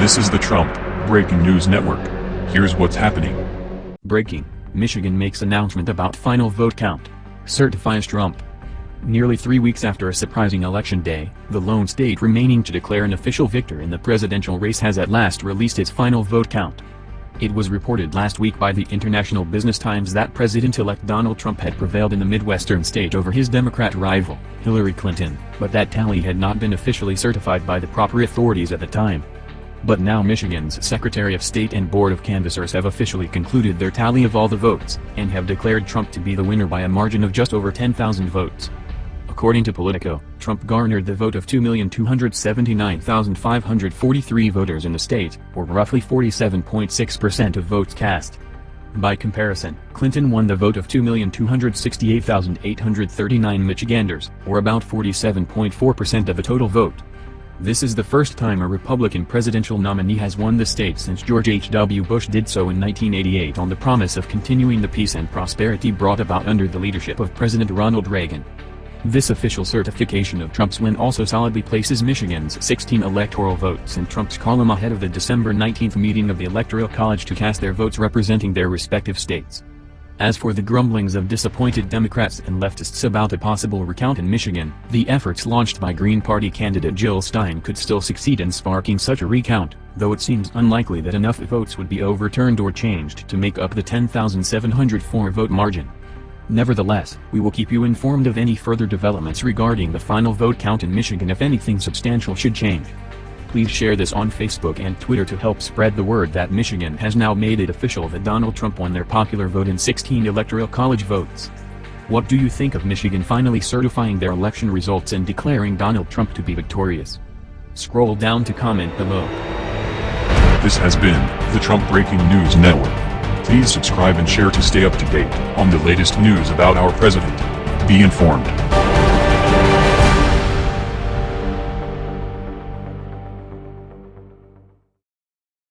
This is the Trump Breaking News Network. Here's what's happening. Breaking Michigan makes announcement about final vote count. Certifies Trump. Nearly three weeks after a surprising election day, the lone state remaining to declare an official victor in the presidential race has at last released its final vote count. It was reported last week by the International Business Times that President-elect Donald Trump had prevailed in the Midwestern state over his Democrat rival, Hillary Clinton, but that tally had not been officially certified by the proper authorities at the time. But now Michigan's Secretary of State and Board of Canvassers have officially concluded their tally of all the votes, and have declared Trump to be the winner by a margin of just over 10,000 votes. According to Politico, Trump garnered the vote of 2,279,543 voters in the state, or roughly 47.6% of votes cast. By comparison, Clinton won the vote of 2,268,839 Michiganders, or about 47.4% of the total vote. This is the first time a Republican presidential nominee has won the state since George H.W. Bush did so in 1988 on the promise of continuing the peace and prosperity brought about under the leadership of President Ronald Reagan. This official certification of Trump's win also solidly places Michigan's 16 electoral votes in Trump's column ahead of the December 19 meeting of the Electoral College to cast their votes representing their respective states. As for the grumblings of disappointed Democrats and leftists about a possible recount in Michigan, the efforts launched by Green Party candidate Jill Stein could still succeed in sparking such a recount, though it seems unlikely that enough votes would be overturned or changed to make up the 10,704 vote margin. Nevertheless, we will keep you informed of any further developments regarding the final vote count in Michigan if anything substantial should change. Please share this on Facebook and Twitter to help spread the word that Michigan has now made it official that Donald Trump won their popular vote in 16 electoral college votes. What do you think of Michigan finally certifying their election results and declaring Donald Trump to be victorious? Scroll down to comment below. This has been the Trump Breaking News Network. Please subscribe and share to stay up to date on the latest news about our president. Be informed.